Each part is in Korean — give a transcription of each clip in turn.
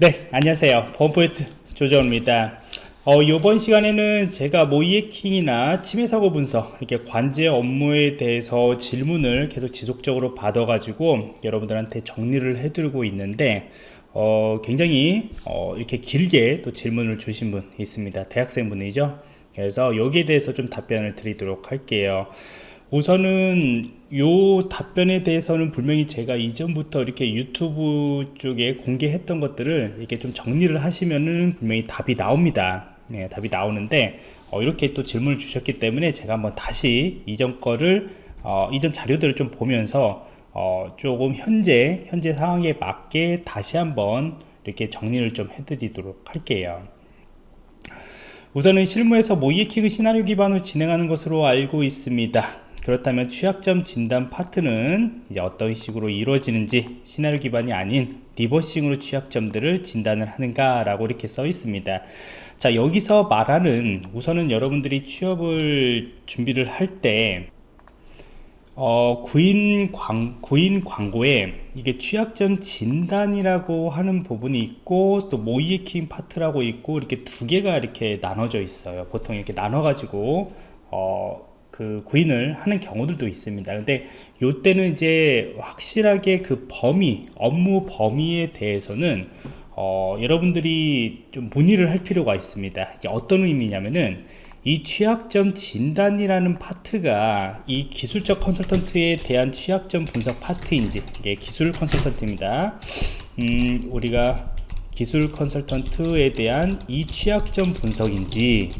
네 안녕하세요. 범포인트 조정입니다. 어, 이번 시간에는 제가 모이해킹이나 침해사고 분석 이렇게 관제 업무에 대해서 질문을 계속 지속적으로 받아 가지고 여러분들한테 정리를 해드리고 있는데 어, 굉장히 어, 이렇게 길게 또 질문을 주신 분 있습니다. 대학생분이죠. 그래서 여기에 대해서 좀 답변을 드리도록 할게요. 우선은 요 답변에 대해서는 분명히 제가 이전부터 이렇게 유튜브 쪽에 공개했던 것들을 이렇게 좀 정리를 하시면은 분명히 답이 나옵니다. 네, 답이 나오는데 어, 이렇게 또 질문을 주셨기 때문에 제가 한번 다시 이전 거를 어, 이전 자료들을 좀 보면서 어, 조금 현재 현재 상황에 맞게 다시 한번 이렇게 정리를 좀 해드리도록 할게요. 우선은 실무에서 모이에킹을 시나리오 기반으로 진행하는 것으로 알고 있습니다 그렇다면 취약점 진단 파트는 이제 어떤 식으로 이루어지는지 시나리오 기반이 아닌 리버싱으로 취약점들을 진단을 하는가 라고 이렇게 써 있습니다. 자 여기서 말하는 우선은 여러분들이 취업을 준비를 할때 어, 구인, 광, 구인 광고에 이게 취약점 진단이라고 하는 부분이 있고 또 모의해킹 파트라고 있고 이렇게 두 개가 이렇게 나눠져 있어요. 보통 이렇게 나눠 가지고 어, 그 구인을 하는 경우들도 있습니다. 근데 요때는 이제 확실하게 그 범위 업무 범위에 대해서는 어, 여러분들이 좀 문의를 할 필요가 있습니다. 이게 어떤 의미냐면은 이 취약점 진단이라는 파트가 이 기술적 컨설턴트에 대한 취약점 분석 파트인지 이게 기술 컨설턴트입니다. 음, 우리가 기술 컨설턴트에 대한 이 취약점 분석인지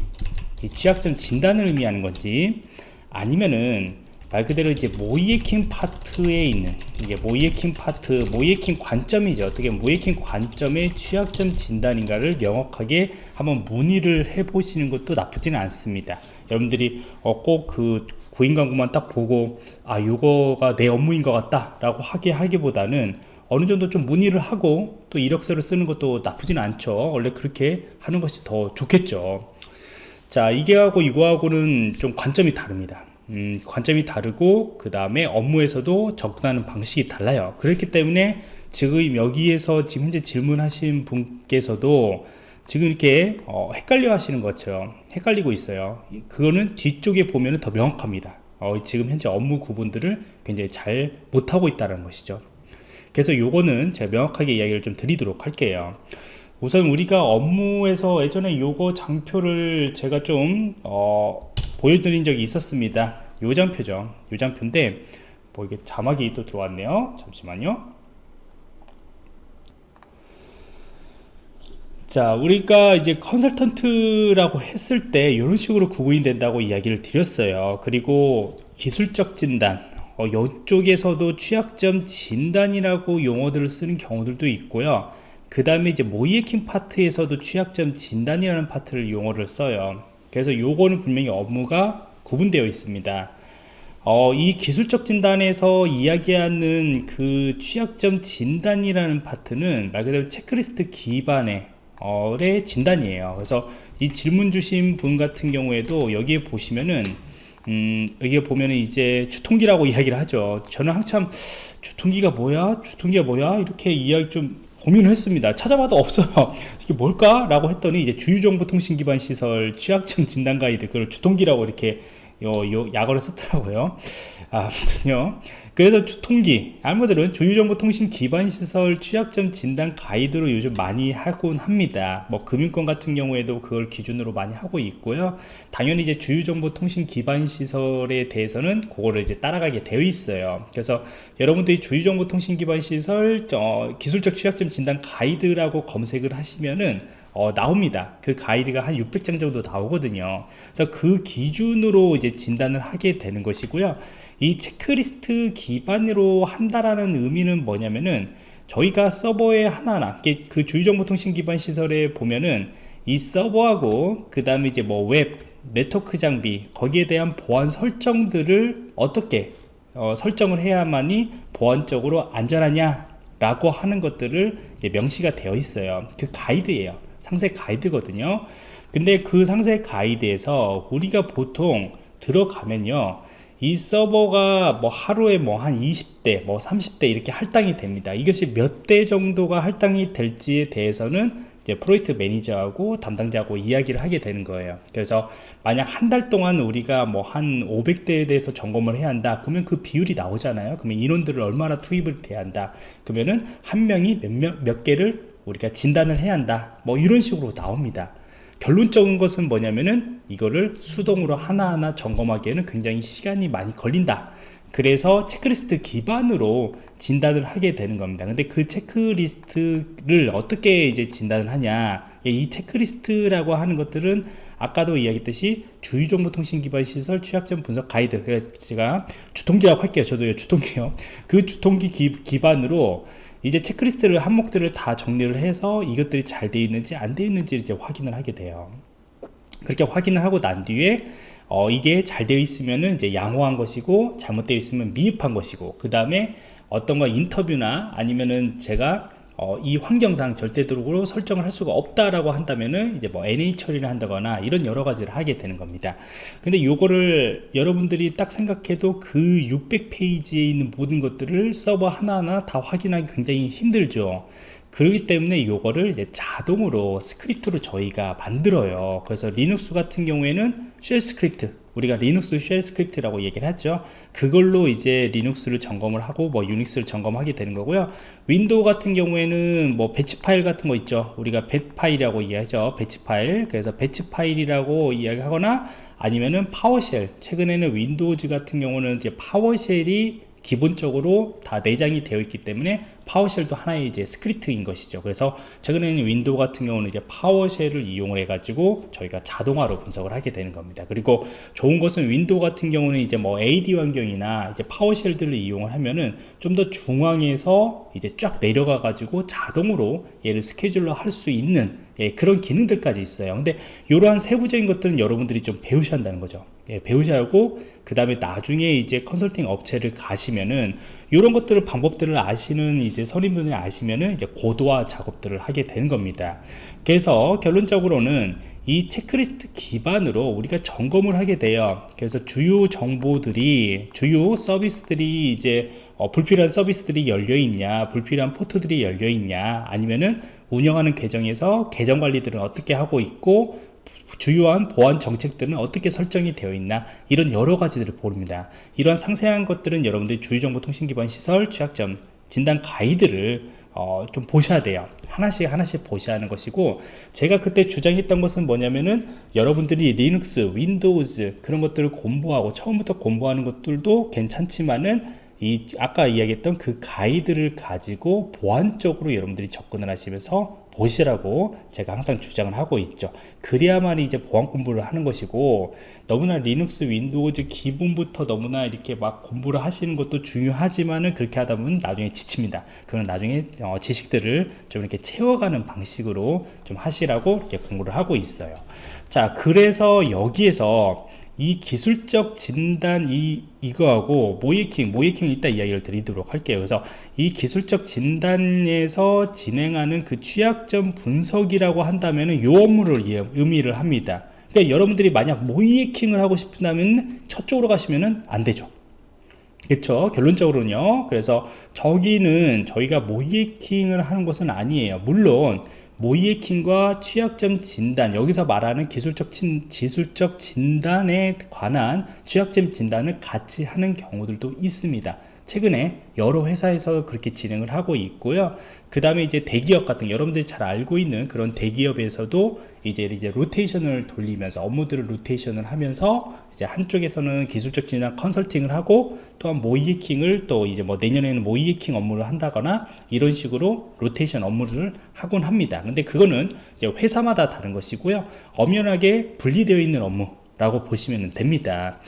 이 취약점 진단을 의미하는 건지 아니면은 말 그대로 이제 모이에킹 파트에 있는 이게 모이에킹 파트 모이에킹 관점이죠. 어떻게 모이에킹 관점의 취약점 진단인가를 명확하게 한번 문의를 해 보시는 것도 나쁘지는 않습니다. 여러분들이 어, 꼭그 구인 광고만 딱 보고 아 요거가 내 업무인 것 같다 라고 하게 하기보다는 어느 정도 좀 문의를 하고 또 이력서를 쓰는 것도 나쁘지는 않죠. 원래 그렇게 하는 것이 더 좋겠죠 자 이게 하고 이거 하고는 좀 관점이 다릅니다. 음, 관점이 다르고 그 다음에 업무에서도 접근하는 방식이 달라요. 그렇기 때문에 지금 여기에서 지금 현재 질문하신 분께서도 지금 이렇게 어, 헷갈려 하시는 것처럼 헷갈리고 있어요. 그거는 뒤쪽에 보면 더 명확합니다. 어, 지금 현재 업무 구분들을 굉장히 잘 못하고 있다는 것이죠. 그래서 요거는 제가 명확하게 이야기를 좀 드리도록 할게요 우선 우리가 업무에서 예전에 요거 장표를 제가 좀 어, 보여드린 적이 있었습니다. 요 장표죠. 요 장표인데 뭐 이게 자막이 또 들어왔네요. 잠시만요. 자 우리가 이제 컨설턴트라고 했을 때 이런 식으로 구분이 된다고 이야기를 드렸어요. 그리고 기술적 진단 어, 이쪽에서도 취약점 진단이라고 용어들을 쓰는 경우들도 있고요 그 다음에 이제 모이에킹 파트에서도 취약점 진단이라는 파트를 용어를 써요. 그래서 요거는 분명히 업무가 구분되어 있습니다. 어, 이 기술적 진단에서 이야기하는 그 취약점 진단이라는 파트는 말 그대로 체크리스트 기반의 어, 진단이에요. 그래서 이 질문 주신 분 같은 경우에도 여기에 보시면은 음, 여기에 보면은 이제 주통기라고 이야기를 하죠. 저는 한참 주통기가 뭐야? 주통기가 뭐야? 이렇게 이야기 좀 고민을 했습니다. 찾아봐도 없어요. 이게 뭘까 라고 했더니 이제 주유정보통신기반시설 취약점 진단 가이드 그걸 주통기라고 이렇게 요, 요 약어를 쓰더라고요 아무튼요 그래서 주통기 알모들은 주유정보통신 기반시설 취약점 진단 가이드로 요즘 많이 하곤 합니다 뭐 금융권 같은 경우에도 그걸 기준으로 많이 하고 있고요 당연히 이제 주유정보통신 기반시설에 대해서는 그거를 이제 따라가게 되어 있어요 그래서 여러분들이 주유정보통신 기반시설 어, 기술적 취약점 진단 가이드라고 검색을 하시면은 어, 나옵니다. 그 가이드가 한 600장 정도 나오거든요. 그래서 그 기준으로 이제 진단을 하게 되는 것이고요. 이 체크리스트 기반으로 한다라는 의미는 뭐냐면은 저희가 서버에 하나하나 그 주요정보통신 기반 시설에 보면은 이 서버하고 그 다음에 이제 뭐 웹, 네트워크 장비 거기에 대한 보안 설정들을 어떻게 어, 설정을 해야만이 보안적으로 안전하냐 라고 하는 것들을 명시가 되어 있어요. 그 가이드예요. 상세 가이드거든요. 근데 그 상세 가이드에서 우리가 보통 들어가면요 이 서버가 뭐 하루에 뭐 한 20대 뭐 30대 이렇게 할당이 됩니다. 이것이 몇 대 정도가 할당이 될지에 대해서는 이제 프로젝트 매니저하고 담당자하고 이야기를 하게 되는 거예요. 그래서 만약 한 달 동안 우리가 뭐 한 500대에 대해서 점검을 해야 한다. 그러면 그 비율이 나오잖아요. 그러면 인원들을 얼마나 투입을 돼야 한다. 그러면은 한 명이 몇, 몇, 몇 개를 우리가 진단을 해야 한다. 뭐 이런 식으로 나옵니다 결론적인 것은 뭐냐면은 이거를 수동으로 하나하나 점검하기에는 굉장히 시간이 많이 걸린다. 그래서 체크리스트 기반으로 진단을 하게 되는 겁니다. 근데 그 체크리스트를 어떻게 이제 진단을 하냐. 이 체크리스트라고 하는 것들은 아까도 이야기했듯이 주유정보통신 기반 시설 취약점 분석 가이드. 그래서 제가 주통기라고 할게요. 저도 주통기요. 그 주통기 기, 반으로 이제 체크리스트를 항목들을 다 정리를 해서 이것들이 잘 되어 있는지 안 되어 있는지 이제 확인을 하게 돼요. 그렇게 확인을 하고 난 뒤에 어, 이게 잘 되어 있으면은 이제 양호한 것이고 잘못되어 있으면 미흡한 것이고 그 다음에 어떤 거 인터뷰나 아니면은 제가 어, 이 환경상 절대적으로 설정을 할 수가 없다라고 한다면은 이제 뭐 NA 처리를 한다거나 이런 여러 가지를 하게 되는 겁니다. 근데 요거를 여러분들이 딱 생각해도 그 600페이지에 있는 모든 것들을 서버 하나하나 다 확인하기 굉장히 힘들죠. 그렇기 때문에 이거를 이제 자동으로 스크립트로 저희가 만들어요 그래서 리눅스 같은 경우에는 shell script 우리가 리눅스 shell script라고 얘기를 했죠. 그걸로 이제 리눅스를 점검을 하고 뭐 유닉스를 점검하게 되는 거고요. 윈도우 같은 경우에는 뭐 batch 파일 같은 거 있죠. 우리가 배 파일이라고 이야기하죠. batch 파일. 그래서 batch 파일이라고 이야기하거나 아니면은 PowerShell. 최근에는 윈도우즈 같은 경우는 이제 PowerShell이 기본적으로 다 내장이 되어 있기 때문에 PowerShell도 하나의 이제 스크립트인 것이죠. 그래서 최근에는 윈도우 같은 경우는 이제 PowerShell을 이용을 해 가지고 저희가 자동화로 분석을 하게 되는 겁니다. 그리고 좋은 것은 윈도우 같은 경우는 이제 뭐 AD 환경이나 이제 PowerShell들을 이용을 하면은 좀 더 중앙에서 이제 쫙 내려가 가지고 자동으로 얘를 scheduler 할 수 있는 예, 그런 기능들까지 있어요. 근데 이러한 세부적인 것들은 여러분들이 좀 배우셔야 한다는 거죠. 예, 배우셔야 하고 그 다음에 나중에 이제 컨설팅 업체를 가시면은 이런 것들을 방법들을 아시는 이제 선임분이 아시면은 이제 고도화 작업들을 하게 되는 겁니다. 그래서 결론적으로는 이 체크리스트 기반으로 우리가 점검을 하게 돼요. 그래서 주요 정보들이 주요 서비스들이 이제 어, 불필요한 서비스들이 열려 있냐 불필요한 포트들이 열려 있냐 아니면은 운영하는 계정에서 계정 관리들은 어떻게 하고 있고 주요한 보안 정책들은 어떻게 설정이 되어 있나 이런 여러 가지들을 보릅니다. 이러한 상세한 것들은 여러분들이 주요정보통신기반 시설 취약점 진단 가이드를 어, 좀 보셔야 돼요. 하나씩 하나씩 보셔야 하는 것이고 제가 그때 주장했던 것은 뭐냐면은 여러분들이 리눅스 윈도우즈 그런 것들을 공부하고 처음부터 공부하는 것들도 괜찮지만은 이 아까 이야기했던 그 가이드를 가지고 보안적으로 여러분들이 접근을 하시면서 보시라고 제가 항상 주장을 하고 있죠. 그래야만 이제 보안 공부를 하는 것이고 너무나 리눅스 윈도우즈 기본부터 너무나 이렇게 막 공부를 하시는 것도 중요하지만은 그렇게 하다 보면 나중에 지칩니다. 그건 나중에 어, 지식들을 좀 이렇게 채워가는 방식으로 좀 하시라고 이렇게 공부를 하고 있어요. 자 그래서 여기에서 이 기술적 진단 이 이거하고 모의해킹 모의해킹 이따 이야기를 드리도록 할게요. 그래서 이 기술적 진단에서 진행하는 그 취약점 분석이라고 한다면 요 업무를 의미를 합니다. 그러니까 여러분들이 만약 모이킹을 하고 싶다면 저쪽으로 가시면 안 되죠. 그렇죠 결론적으로는요. 그래서 저기는 저희가 모이킹을 하는 것은 아니에요. 물론 모이에킹과 취약점 진단 여기서 말하는 기술적, 진, 기술적 진단에 관한 취약점 진단을 같이 하는 경우들도 있습니다 최근에 여러 회사에서 그렇게 진행을 하고 있고요. 그 다음에 이제 대기업 같은 여러분들이 잘 알고 있는 그런 대기업에서도 이제 이제 로테이션을 돌리면서 업무들을 로테이션을 하면서 이제 한쪽에서는 기술적 진단 컨설팅을 하고 또한 모이해킹을 또 이제 뭐 내년에는 모이해킹 업무를 한다거나 이런 식으로 로테이션 업무를 하곤 합니다. 근데 그거는 이제 회사마다 다른 것이고요. 엄연하게 분리되어 있는 업무라고 보시면 됩니다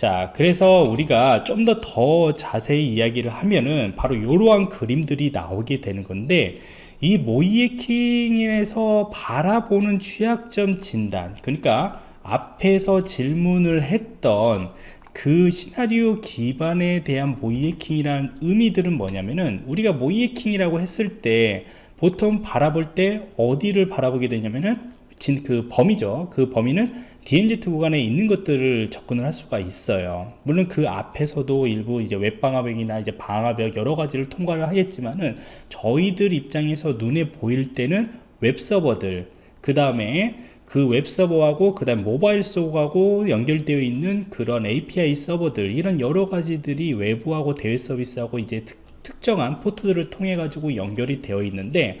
자 그래서 우리가 좀 더 더 자세히 이야기를 하면은 바로 이러한 그림들이 나오게 되는 건데 이 모이에킹에서 바라보는 취약점 진단 그러니까 앞에서 질문을 했던 그 시나리오 기반에 대한 모이에킹이라는 의미들은 뭐냐면은 우리가 모이에킹이라고 했을 때 보통 바라볼 때 어디를 바라보게 되냐면은 진, 그 범위죠. 그 범위는 DMZ 구간에 있는 것들을 접근을 할 수가 있어요. 물론 그 앞에서도 일부 이제 웹방화벽이나 이제 방화벽 여러 가지를 통과를 하겠지만은 저희들 입장에서 눈에 보일 때는 웹서버들 그 다음에 그 웹서버하고 그 다음 모바일 속하고 연결되어 있는 그런 API 서버들 이런 여러 가지들이 외부하고 대외 서비스하고 이제 특, 특정한 포트들을 통해 가지고 연결이 되어 있는데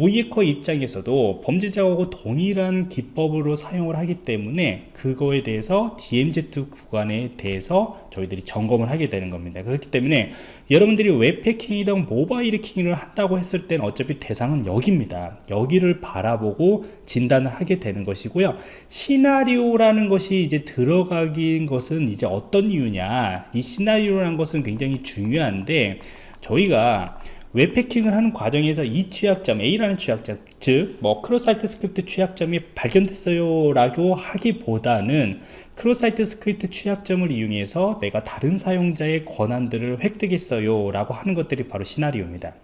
모이에커 입장에서도 범죄자하고 동일한 기법으로 사용을 하기 때문에 그거에 대해서 DMZ 구간에 대해서 저희들이 점검을 하게 되는 겁니다. 그렇기 때문에 여러분들이 웹해킹이든 모바일 해킹을 한다고 했을 땐 어차피 대상은 여기입니다. 여기를 바라보고 진단을 하게 되는 것이고요. 시나리오라는 것이 이제 들어간 것은 이제 어떤 이유냐. 이 시나리오라는 것은 굉장히 중요한데 저희가 웹해킹을 하는 과정에서 이 취약점 A라는 취약점 즉 뭐 cross-site script 취약점이 발견됐어요 라고 하기보다는 cross-site script 취약점을 이용해서 내가 다른 사용자의 권한들을 획득했어요 라고 하는 것들이 바로 시나리오입니다.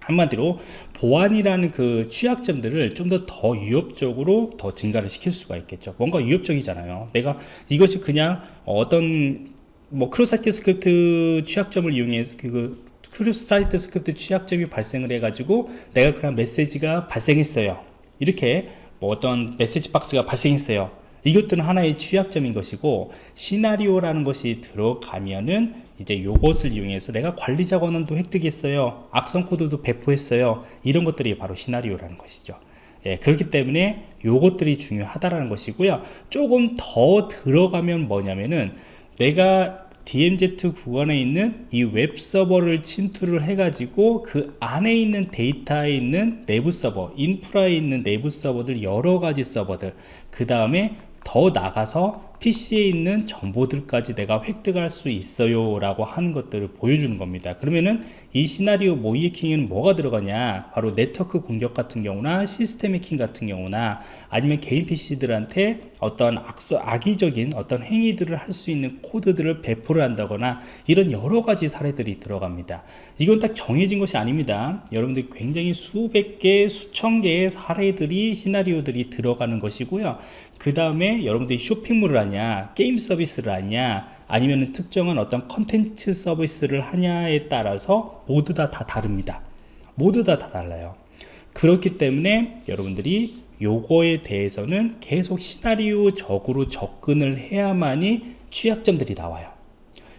한마디로 보안이라는 그 취약점들을 좀 더 더 위협적으로 더 증가를 시킬 수가 있겠죠. 뭔가 위협적이잖아요. 내가 이것이 그냥 어떤 뭐 cross-site script 취약점을 이용해서 그 cross-site script 취약점이 발생을 해가지고 내가 그런 메시지가 발생했어요. 이렇게 뭐 어떤 메시지 박스가 발생했어요. 이것들은 하나의 취약점인 것이고 시나리오라는 것이 들어가면은 이제 요것을 이용해서 내가 관리자 권한도 획득했어요. 악성 코드도 배포했어요. 이런 것들이 바로 시나리오라는 것이죠. 예, 그렇기 때문에 요것들이 중요하다라는 것이고요. 조금 더 들어가면 뭐냐면은 내가 DMZ 구간에 있는 이 웹 서버를 침투를 해가지고 그 안에 있는 데이터에 있는 내부 서버, 인프라에 있는 내부 서버들 여러 가지 서버들 그 다음에 더 나가서 PC에 있는 정보들까지 내가 획득할 수 있어요 라고 하는 것들을 보여주는 겁니다. 그러면은 이 시나리오 모의 해킹에는 뭐가 들어가냐? 바로 네트워크 공격 같은 경우나 시스템 해킹 같은 경우나 아니면 개인 PC들한테 어떤 악서, 악의적인 어떤 행위들을 할 수 있는 코드들을 배포를 한다거나 이런 여러 가지 사례들이 들어갑니다. 이건 딱 정해진 것이 아닙니다. 여러분들 굉장히 수백 개 수천 개의 사례들이 시나리오들이 들어가는 것이고요. 그 다음에 여러분들이 쇼핑몰을 하냐 게임 서비스를 하냐 아니면 특정한 어떤 컨텐츠 서비스를 하냐에 따라서 모두 다 다 다릅니다. 모두 다 다 달라요. 그렇기 때문에 여러분들이 요거에 대해서는 계속 시나리오적으로 접근을 해야만이 취약점들이 나와요.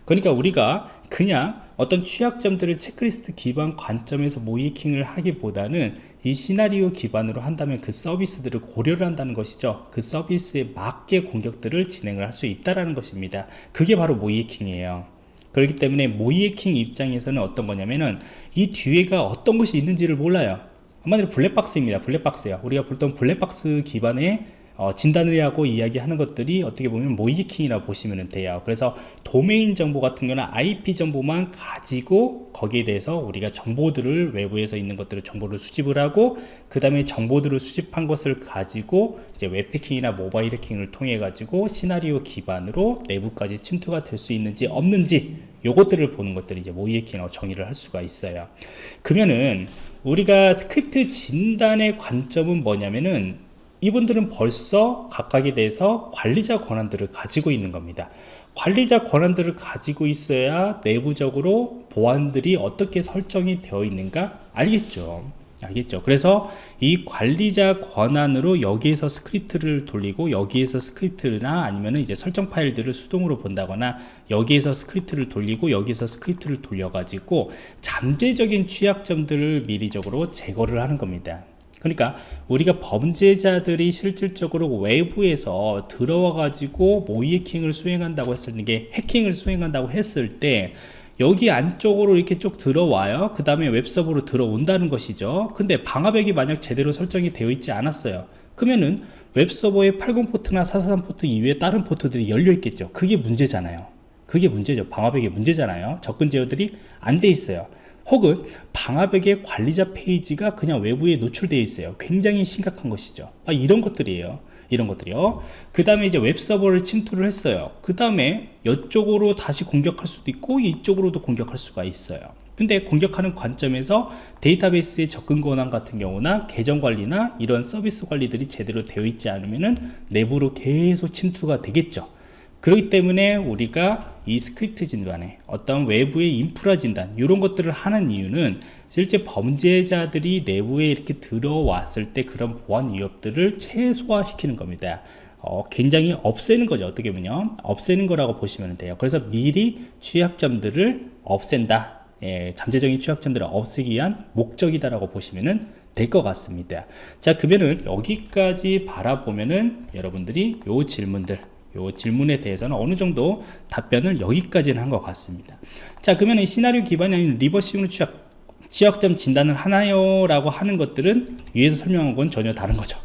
그러니까 우리가 그냥 어떤 취약점들을 체크리스트 기반 관점에서 모이킹을 하기보다는 이 시나리오 기반으로 한다면 그 서비스들을 고려를 한다는 것이죠. 그 서비스에 맞게 공격들을 진행을 할 수 있다는 것입니다. 그게 바로 모이킹이에요. 그렇기 때문에 모이킹 입장에서는 어떤 거냐면은 이 뒤에가 어떤 것이 있는지를 몰라요. 한마디로 블랙박스입니다. 블랙박스야 우리가 보통 블랙박스 기반의 어, 진단을 하고 이야기하는 것들이 어떻게 보면 모이킹이라 보시면 돼요. 그래서 도메인 정보 같은 경우는 IP 정보만 가지고 거기에 대해서 우리가 정보들을 외부에서 있는 것들을 정보를 수집을 하고 그 다음에 정보들을 수집한 것을 가지고 이제 웹해킹이나 모바일 해킹을 통해 가지고 시나리오 기반으로 내부까지 침투가 될 수 있는지 없는지 요것들을 보는 것들이 이제 해킹으로 정의를 할 수가 있어요. 그러면은 우리가 스크립트 진단의 관점은 뭐냐면은 이분들은 벌써 각각에 대해서 관리자 권한들을 가지고 있는 겁니다. 관리자 권한들을 가지고 있어야 내부적으로 보안들이 어떻게 설정이 되어 있는가 알겠죠? 알겠죠? 그래서 이 관리자 권한으로 여기에서 스크립트를 돌리고 여기에서 스크립트나 아니면 이제 설정 파일들을 수동으로 본다거나 여기에서 스크립트를 돌리고 여기서 스크립트를 돌려 가지고 잠재적인 취약점들을 미리적으로 제거를 하는 겁니다 그러니까 우리가 범죄자들이 실질적으로 외부에서 들어와 가지고 모의 해킹을 수행한다고 했을 때 해킹을 수행한다고 했을 때 여기 안쪽으로 이렇게 쭉 들어와요. 그 다음에 웹서버로 들어온다는 것이죠. 근데 방화벽이 만약 제대로 설정이 되어 있지 않았어요. 그러면은 웹서버의 80포트나 443포트 이외에 다른 포트들이 열려 있겠죠. 그게 문제잖아요. 그게 문제죠. 방화벽의 문제잖아요. 접근 제어들이 안 돼 있어요. 혹은 방화벽의 관리자 페이지가 그냥 외부에 노출되어 있어요. 굉장히 심각한 것이죠. 아, 이런 것들이에요. 이런 것들이요. 그 다음에 이제 웹서버를 침투를 했어요. 그 다음에 이쪽으로 다시 공격할 수도 있고 이쪽으로도 공격할 수가 있어요. 근데 공격하는 관점에서 데이터베이스의 접근 권한 같은 경우나 계정 관리나 이런 서비스 관리들이 제대로 되어 있지 않으면은 내부로 계속 침투가 되겠죠 그렇기 때문에 우리가 이 스크립트 진단에 어떤 외부의 인프라 진단 이런 것들을 하는 이유는 실제 범죄자들이 내부에 이렇게 들어왔을 때 그런 보안 위협들을 최소화시키는 겁니다. 어, 굉장히 없애는 거죠. 어떻게 보면 없애는 거라고 보시면 돼요. 그래서 미리 취약점들을 없앤다. 예, 잠재적인 취약점들을 없애기 위한 목적이다라고 보시면 될 것 같습니다. 자 그러면은 여기까지 바라보면은 여러분들이 요 질문들 요 질문에 대해서는 어느 정도 답변을 여기까지는 한 것 같습니다 자 그러면 시나리오 기반이 아닌 reversing으로 취약 취약점 진단을 하나요? 라고 하는 것들은 위에서 설명한 건 전혀 다른 거죠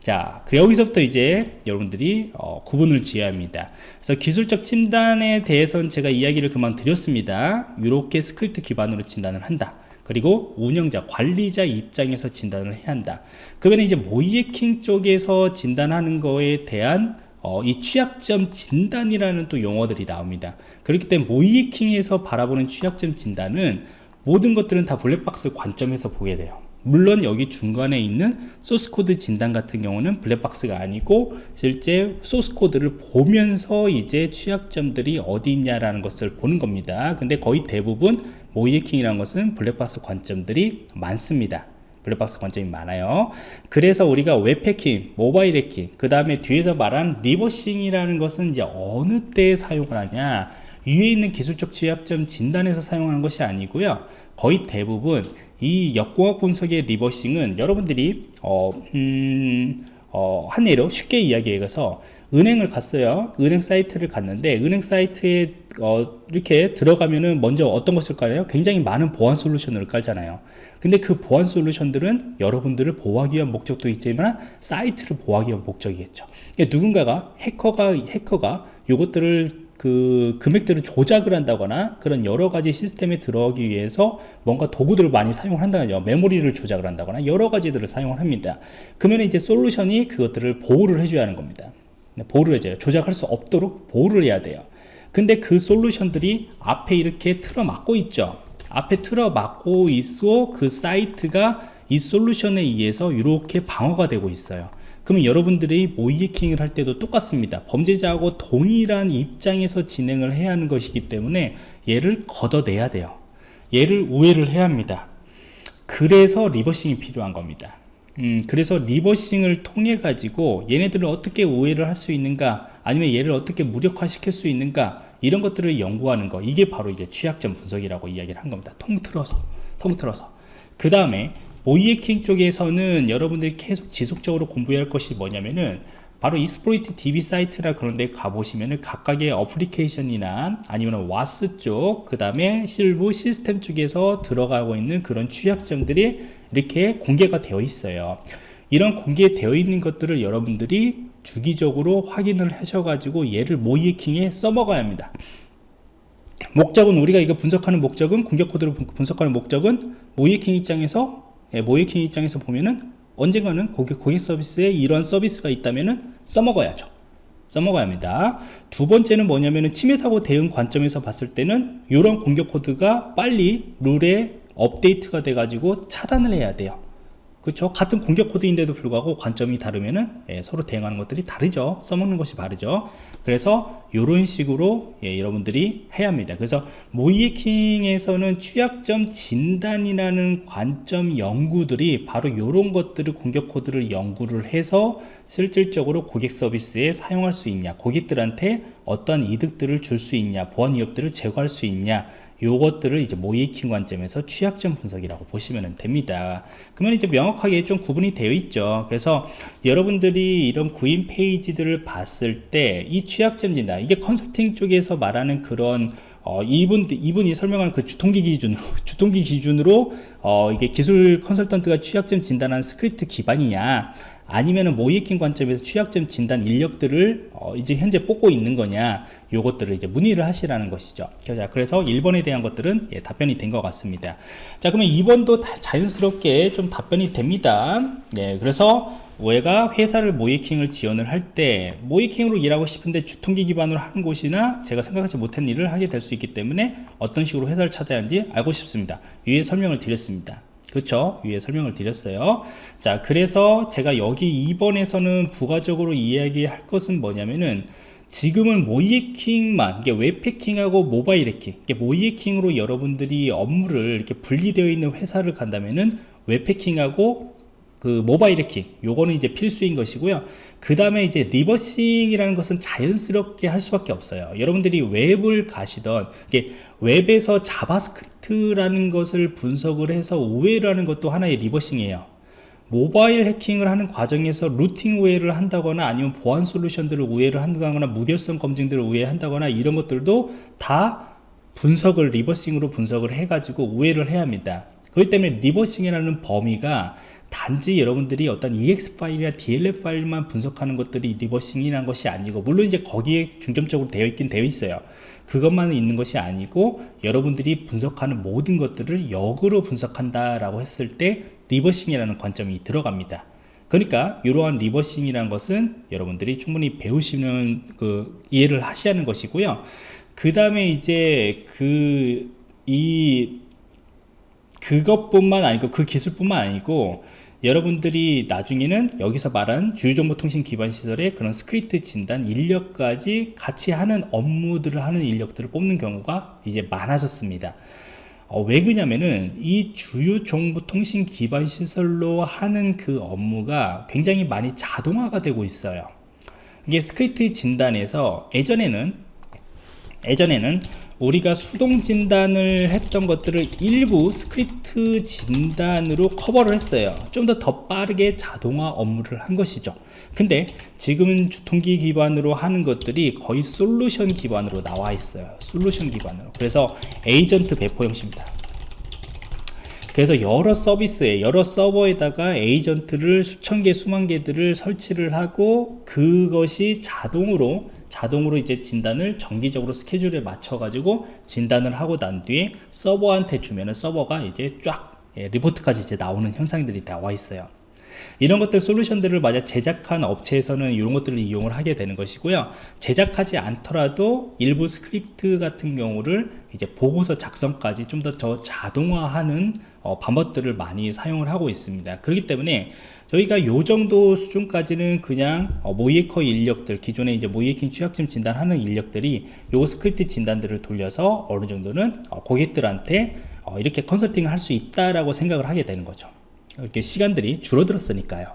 자, 그 여기서부터 이제 여러분들이 어, 구분을 지어야 합니다. 그래서 기술적 진단에 대해서는 제가 이야기를 그만 드렸습니다. 이렇게 스크립트 기반으로 진단을 한다. 그리고 운영자, 관리자 입장에서 진단을 해야 한다. 그러면 이제 모이에킹 쪽에서 진단하는 거에 대한 어, 이 취약점 진단이라는 또 용어들이 나옵니다. 그렇기 때문에 모이에킹에서 바라보는 취약점 진단은 모든 것들은 다 블랙박스 관점에서 보게 돼요. 물론 여기 중간에 있는 소스코드 진단 같은 경우는 블랙박스가 아니고 실제 소스코드를 보면서 이제 취약점들이 어디 있냐라는 것을 보는 겁니다 근데 거의 대부분 모의해킹이라는 것은 블랙박스 관점들이 많습니다 블랙박스 관점이 많아요. 그래서 우리가 웹 해킹, 모바일 해킹 그 다음에 뒤에서 말한 reversing이라는 것은 이제 어느 때에 사용을 하냐 위에 있는 기술적 취약점 진단에서 사용하는 것이 아니고요. 거의 대부분 이 역공학 분석의 reversing은 여러분들이 어, 음, 어, 한 예로 쉽게 이야기해서 은행을 갔어요. 은행 사이트를 갔는데 은행 사이트에 어, 이렇게 들어가면은 먼저 어떤 것을 깔아요? 굉장히 많은 보안 솔루션을 깔잖아요. 근데 그 보안 솔루션들은 여러분들을 보호하기 위한 목적도 있지만 사이트를 보호하기 위한 목적이겠죠. 그러니까 누군가가 해커가 해커가 이것들을 그 금액들을 조작을 한다거나 그런 여러 가지 시스템에 들어가기 위해서 뭔가 도구들을 많이 사용을 한다거나 메모리를 조작을 한다거나 여러 가지들을 사용을 합니다. 그러면 이제 솔루션이 그것들을 보호를 해줘야 하는 겁니다. 네, 보호를 해줘요 조작할 수 없도록 보호를 해야 돼요. 근데 그 솔루션들이 앞에 이렇게 틀어막고 있죠. 앞에 틀어막고 있어 그 사이트가 이 솔루션에 의해서 이렇게 방어가 되고 있어요. 그러면 여러분들이 모이해킹을 할 때도 똑같습니다. 범죄자하고 동일한 입장에서 진행을 해야 하는 것이기 때문에 얘를 걷어내야 돼요. 얘를 우회를 해야 합니다. 그래서 리버싱이 필요한 겁니다 음, 그래서 reversing을 통해 가지고 얘네들을 어떻게 우회를 할 수 있는가 아니면 얘를 어떻게 무력화 시킬 수 있는가 이런 것들을 연구하는 거. 이게 바로 이제 취약점 분석이라고 이야기를 한 겁니다. 통틀어서 통틀어서. 그 다음에 모의해킹 쪽에서는 여러분들이 계속 지속적으로 공부해야 할 것이 뭐냐면은 바로 Exploit DB 사이트나 그런 데 가보시면은 각각의 어플리케이션이나 아니면 WAS 쪽, 그 다음에 실부 시스템 쪽에서 들어가고 있는 그런 취약점들이 이렇게 공개가 되어 있어요. 이런 공개되어 있는 것들을 여러분들이 주기적으로 확인을 하셔가지고 얘를 모이에킹에 써먹어야 합니다. 목적은 우리가 이거 분석하는 목적은 공격 코드를 분석하는 목적은 모이에킹 입장에서 예, 모이킹 입장에서 보면은 언젠가는 고객, 고객 서비스에 이런 서비스가 있다면은 써먹어야죠. 써먹어야 합니다. 두 번째는 뭐냐면은 침해 사고 대응 관점에서 봤을 때는 이런 공격 코드가 빨리 룰에 업데이트가 돼 가지고 차단을 해야 돼요. 그렇죠 같은 공격 코드인데도 불구하고 관점이 다르면은 예, 서로 대응하는 것들이 다르죠. 써먹는 것이 다르죠. 그래서 이런 식으로 예, 여러분들이 해야 합니다. 그래서 모이에킹에서는 취약점 진단이라는 관점 연구들이 바로 이런 것들을 공격 코드를 연구를 해서 실질적으로 고객 서비스에 사용할 수 있냐 고객들한테 어떠한 이득들을 줄 수 있냐 보안 위협들을 제거할 수 있냐 요것들을 이제 모이킹 관점에서 취약점 분석이라고 보시면 됩니다. 그러면 이제 명확하게 좀 구분이 되어 있죠. 그래서 여러분들이 이런 구인 페이지들을 봤을 때 이 취약점 진단 이게 컨설팅 쪽에서 말하는 그런 어, 이분, 이분이 설명하는 그 주통기 기준으로, 주통기 기준으로, 어, 이게 기술 컨설턴트가 취약점 진단하는 스크립트 기반이냐, 아니면은 모의해킹 관점에서 취약점 진단 인력들을 어 이제 현재 뽑고 있는 거냐 요것들을 이제 문의를 하시라는 것이죠. 자 그래서 1번에 대한 것들은 예, 답변이 된 것 같습니다. 자 그러면 2번도 자연스럽게 좀 답변이 됩니다. 예, 그래서 외가 회사를 모이킹을 지원을 할 때 모이킹으로 일하고 싶은데 주통기 기반으로 하는 곳이나 제가 생각하지 못한 일을 하게 될 수 있기 때문에 어떤 식으로 회사를 찾아야 하는지 알고 싶습니다. 위에 설명을 드렸습니다 그렇죠 위에 설명을 드렸어요. 자 그래서 제가 여기 2번에서는 부가적으로 이야기할 것은 뭐냐면은 지금은 모이해킹만 이게 웹해킹하고 모바일 해킹 이게 모이해킹으로 여러분들이 업무를 이렇게 분리되어 있는 회사를 간다면은 웹해킹하고 그 모바일 해킹 요거는 이제 필수인 것이고요. 그 다음에 이제 reversing이라는 것은 자연스럽게 할 수밖에 없어요. 여러분들이 웹을 가시던 이게 웹에서 JavaScript라는 것을 분석을 해서 우회라는 것도 하나의 reversing이에요. 모바일 해킹을 하는 과정에서 rooting 우회를 한다거나 아니면 보안 솔루션들을 우회를 한다거나 무결성 검증들을 우회한다거나 이런 것들도 다 분석을 reversing으로 분석을 해가지고 우회를 해야 합니다. 그렇기 때문에 reversing이라는 범위가 단지 여러분들이 어떤 EXE 파일이나 DLL 파일만 분석하는 것들이 reversing이라는 것이 아니고 물론 이제 거기에 중점적으로 되어 있긴 되어 있어요. 그것만 있는 것이 아니고 여러분들이 분석하는 모든 것들을 역으로 분석한다 라고 했을 때 reversing이라는 관점이 들어갑니다. 그러니까 이러한 reversing이라는 것은 여러분들이 충분히 배우시는 그 이해를 하셔야 하는 것이고요. 그 다음에 이제 그이 그것뿐만 아니고 그 기술뿐만 아니고 여러분들이 나중에는 여기서 말한 주요정보통신 기반 시설의 그런 스크립트 진단 인력까지 같이 하는 업무들을 하는 인력들을 뽑는 경우가 이제 많아졌습니다. 어, 왜 그냐면은 이 주요 정보통신 기반 시설로 하는 그 업무가 굉장히 많이 자동화가 되고 있어요. 이게 스크립트 진단에서 예전에는 예전에는 우리가 수동 진단을 했던 것들을 일부 스크립트 진단으로 커버를 했어요. 좀 더 더 빠르게 자동화 업무를 한 것이죠. 근데 지금은 주통기 기반으로 하는 것들이 거의 솔루션 기반으로 나와 있어요. 솔루션 기반으로. 그래서 에이전트 배포 형식입니다. 그래서 여러 서비스에 여러 서버에다가 agent를 수천 개 수만 개들을 설치를 하고 그것이 자동으로 자동으로 이제 진단을 정기적으로 스케줄에 맞춰 가지고 진단을 하고 난 뒤에 서버한테 주면은 서버가 이제 쫙 예, 리포트까지 이제 나오는 형상들이 나와 있어요. 이런 것들 solution들을 만약 제작한 업체에서는 이런 것들을 이용을 하게 되는 것이고요. 제작하지 않더라도 일부 스크립트 같은 경우를 이제 보고서 작성까지 좀더저 자동화하는 어, 방법들을 많이 사용을 하고 있습니다. 그렇기 때문에 저희가 요 정도 수준까지는 그냥 어, 모의해커 인력들 기존에 이제 모의해킹 취약점 진단하는 인력들이 요 스크립트 진단들을 돌려서 어느 정도는 어, 고객들한테 어, 이렇게 컨설팅을 할 수 있다라고 생각을 하게 되는 거죠. 이렇게 시간들이 줄어들었으니까요.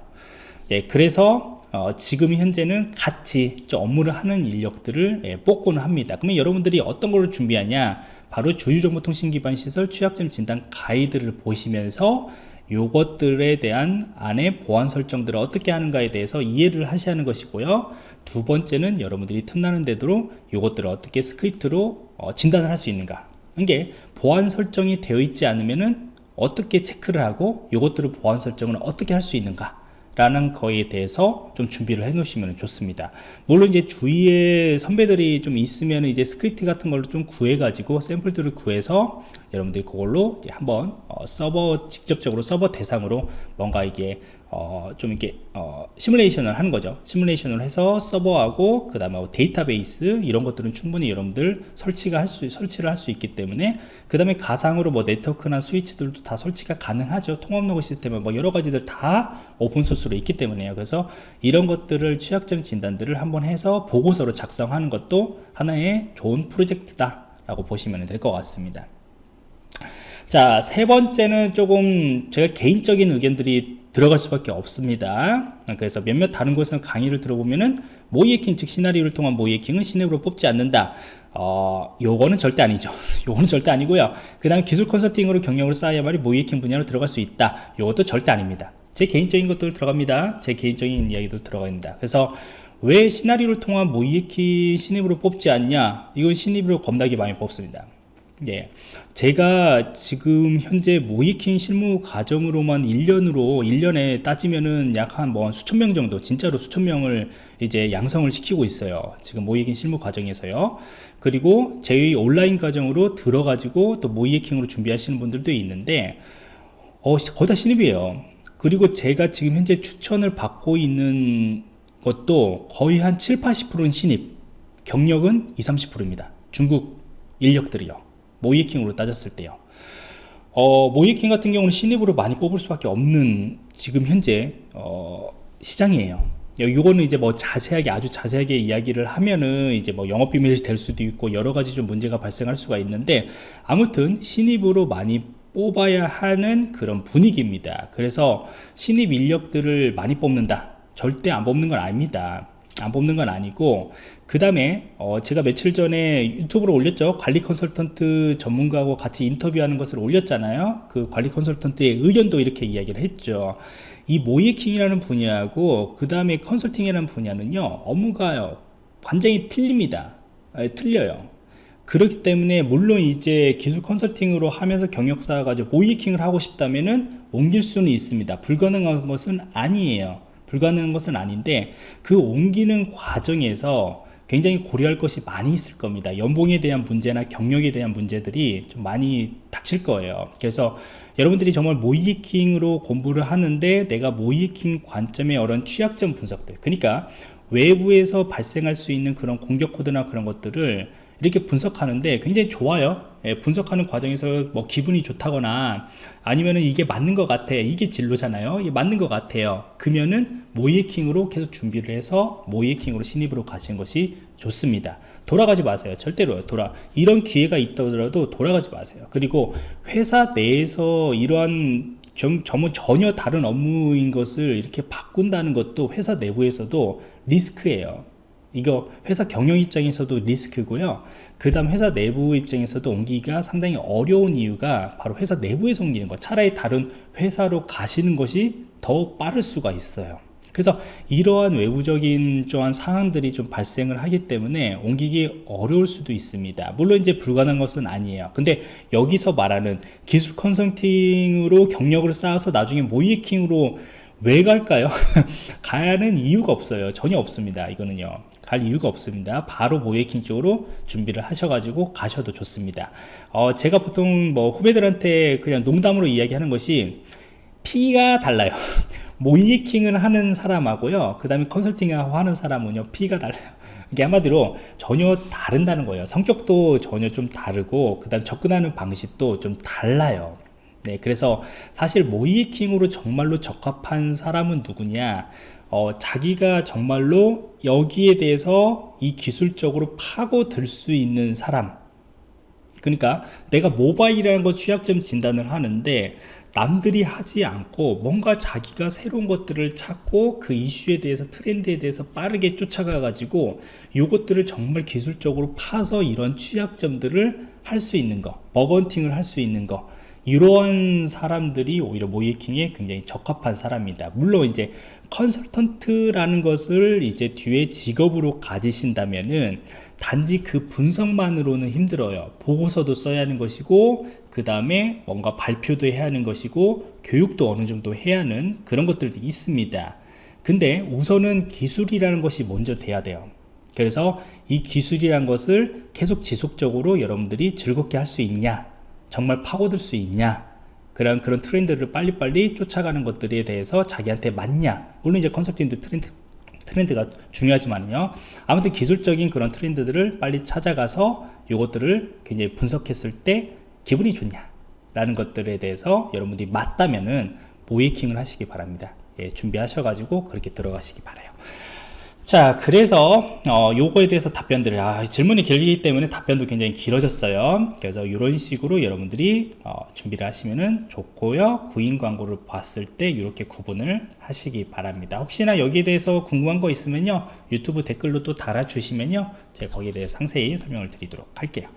예, 그래서 어, 지금 현재는 같이 업무를 하는 인력들을 예, 뽑고는 합니다. 그러면 여러분들이 어떤 걸 준비하냐? 바로 주요정보통신 기반 시설 취약점 진단 가이드를 보시면서 요것들에 대한 안에 보안 설정들을 어떻게 하는가에 대해서 이해를 하셔야 하는 것이고요. 두 번째는 여러분들이 틈나는 대로 요것들을 어떻게 스크립트로 어, 진단을 할 수 있는가. 이게 보안 설정이 되어 있지 않으면 은 어떻게 체크를 하고 요것들을 보안 설정을 어떻게 할 수 있는가 라는 거에 대해서 좀 준비를 해 놓으시면 좋습니다. 물론 이제 주위에 선배들이 좀 있으면 이제 스크립트 같은 걸로 좀 구해 가지고 샘플들을 구해서 여러분들이 그걸로 한번 어, 서버 직접적으로 서버 대상으로 뭔가 이게 어, 좀 이렇게 어, 시뮬레이션을 하는 거죠. 시뮬레이션을 해서 서버하고 그 다음에 데이터베이스 이런 것들은 충분히 여러분들 설치가 할 수 설치를 할 수 있기 때문에 그 다음에 가상으로 뭐 네트워크나 스위치들도 다 설치가 가능하죠. 통합 로그 시스템은 뭐 여러 가지들 다 오픈소스로 있기 때문에요. 그래서 이런 것들을 취약점 진단들을 한번 해서 보고서로 작성하는 것도 하나의 좋은 프로젝트다 라고 보시면 될 것 같습니다 자, 세 번째는 조금 제가 개인적인 의견들이 들어갈 수밖에 없습니다. 그래서 몇몇 다른 곳에서 강의를 들어보면은 모이해킹 즉 시나리오를 통한 모이해킹은 시냅으로 뽑지 않는다. 어, 요거는 절대 아니죠. 요거는 절대 아니고요. 그 다음에 기술 컨설팅으로 경력을 쌓아야만이 모이해킹 분야로 들어갈 수 있다. 요것도 절대 아닙니다. 제 개인적인 것도 들어갑니다. 제 개인적인 이야기도 들어갑니다. 그래서 왜 시나리오를 통한 모이해킹 신입으로 뽑지 않냐? 이건 신입으로 겁나게 많이 뽑습니다. 예. 제가 지금 현재 모이킹 실무 과정으로만 1년으로 1년에 따지면은 약 한 뭐 수천 명 정도 진짜로 수천 명을 이제 양성을 시키고 있어요. 지금 모이킹 실무 과정에서요. 그리고 저희 온라인 과정으로 들어가지고 또 모이킹으로 준비하시는 분들도 있는데 어, 거의 다 신입이에요. 그리고 제가 지금 현재 추천을 받고 있는 것도 거의 한 7, 80%는 신입. 경력은 20, 30%입니다. 중국 인력들이요 모이킹으로 따졌을 때요. 어, 모이킹 같은 경우는 신입으로 많이 뽑을 수밖에 없는 지금 현재 어, 시장이에요. 요거는 이제 뭐 자세하게 아주 자세하게 이야기를 하면은 이제 뭐 영업 비밀이 될 수도 있고 여러 가지 좀 문제가 발생할 수가 있는데 아무튼 신입으로 많이 뽑아야 하는 그런 분위기입니다. 그래서 신입 인력들을 많이 뽑는다. 절대 안 뽑는 건 아닙니다 안 뽑는 건 아니고 그 다음에 어 제가 며칠 전에 유튜브로 올렸죠. 관리 컨설턴트 전문가하고 같이 인터뷰하는 것을 올렸잖아요. 그 관리 컨설턴트의 의견도 이렇게 이야기를 했죠. 이 모이킹이라는 분야하고 그 다음에 컨설팅이라는 분야는요 업무가요 완전히 틀립니다. 에, 틀려요. 그렇기 때문에 물론 이제 기술 컨설팅으로 하면서 경력사 가지고 모이킹을 하고 싶다면은 옮길 수는 있습니다. 불가능한 것은 아니에요 불가능한 것은 아닌데 그 옮기는 과정에서 굉장히 고려할 것이 많이 있을 겁니다. 연봉에 대한 문제나 경력에 대한 문제들이 좀 많이 닥칠 거예요. 그래서 여러분들이 정말 모이킹으로 공부를 하는데 내가 모이킹 관점의 어떤 취약점 분석들 그러니까 외부에서 발생할 수 있는 그런 공격 코드나 그런 것들을 이렇게 분석하는데 굉장히 좋아요. 예, 분석하는 과정에서 뭐 기분이 좋다거나 아니면은 이게 맞는 것 같아 이게 진로잖아요. 이게 맞는 것 같아요. 그러면은 모이킹으로 계속 준비를 해서 모이킹으로 신입으로 가시는 것이 좋습니다. 돌아가지 마세요. 절대로 돌아. 이런 기회가 있더라도 돌아가지 마세요. 그리고 회사 내에서 이러한 좀, 전혀 다른 업무인 것을 이렇게 바꾼다는 것도 회사 내부에서도 리스크예요 이거 회사 경영 입장에서도 리스크고요. 그 다음 회사 내부 입장에서도 옮기기가 상당히 어려운 이유가 바로 회사 내부에서 옮기는 거 차라리 다른 회사로 가시는 것이 더 빠를 수가 있어요. 그래서 이러한 외부적인 또한 상황들이 좀 발생을 하기 때문에 옮기기 어려울 수도 있습니다. 물론 이제 불가능한 것은 아니에요. 근데 여기서 말하는 기술 컨설팅으로 경력을 쌓아서 나중에 모이킹으로 왜 갈까요? 가는 이유가 없어요. 전혀 없습니다 이거는요 갈 이유가 없습니다. 바로 모이킹 쪽으로 준비를 하셔가지고 가셔도 좋습니다. 어, 제가 보통 뭐 후배들한테 그냥 농담으로 이야기하는 것이 피가 달라요. 모이킹을 하는 사람하고요 그 다음에 컨설팅을 하는 사람은요 피가 달라요. 이게 한마디로 전혀 다른다는 거예요. 성격도 전혀 좀 다르고 그 다음 접근하는 방식도 좀 달라요. 네, 그래서 사실 모이킹으로 정말로 적합한 사람은 누구냐 어, 자기가 정말로 여기에 대해서 이 기술적으로 파고들 수 있는 사람. 그러니까 내가 모바일이라는 것 취약점 진단을 하는데 남들이 하지 않고 뭔가 자기가 새로운 것들을 찾고 그 이슈에 대해서 트렌드에 대해서 빠르게 쫓아가 가지고 이것들을 정말 기술적으로 파서 이런 취약점들을 할 수 있는 거 버건팅을 할 수 있는 거. 이러한 사람들이 오히려 모이킹에 굉장히 적합한 사람입니다. 물론 이제 컨설턴트라는 것을 이제 뒤에 직업으로 가지신다면은 단지 그 분석만으로는 힘들어요. 보고서도 써야 하는 것이고 그 다음에 뭔가 발표도 해야 하는 것이고 교육도 어느 정도 해야 하는 그런 것들도 있습니다. 근데 우선은 기술이라는 것이 먼저 돼야 돼요. 그래서 이 기술이란 것을 계속 지속적으로 여러분들이 즐겁게 할 수 있냐 정말 파고들 수 있냐 그런 그런 트렌드를 빨리빨리 쫓아가는 것들에 대해서 자기한테 맞냐? 물론 이제 컨설팅도 트렌드 트렌드가 중요하지만요. 아무튼 기술적인 그런 트렌드들을 빨리 찾아가서 이것들을 굉장히 분석했을 때 기분이 좋냐 라는 것들에 대해서 여러분들이 맞다면은 모이킹을 하시기 바랍니다. 예, 준비하셔가지고 그렇게 들어가시기 바라요 자 그래서 어, 요거에 대해서 답변들을 아, 질문이 길기 때문에 답변도 굉장히 길어졌어요. 그래서 이런 식으로 여러분들이 어, 준비를 하시면 좋고요. 구인 광고를 봤을 때 이렇게 구분을 하시기 바랍니다. 혹시나 여기에 대해서 궁금한 거 있으면요. 유튜브 댓글로 또 달아주시면요. 제가 거기에 대해 상세히 설명을 드리도록 할게요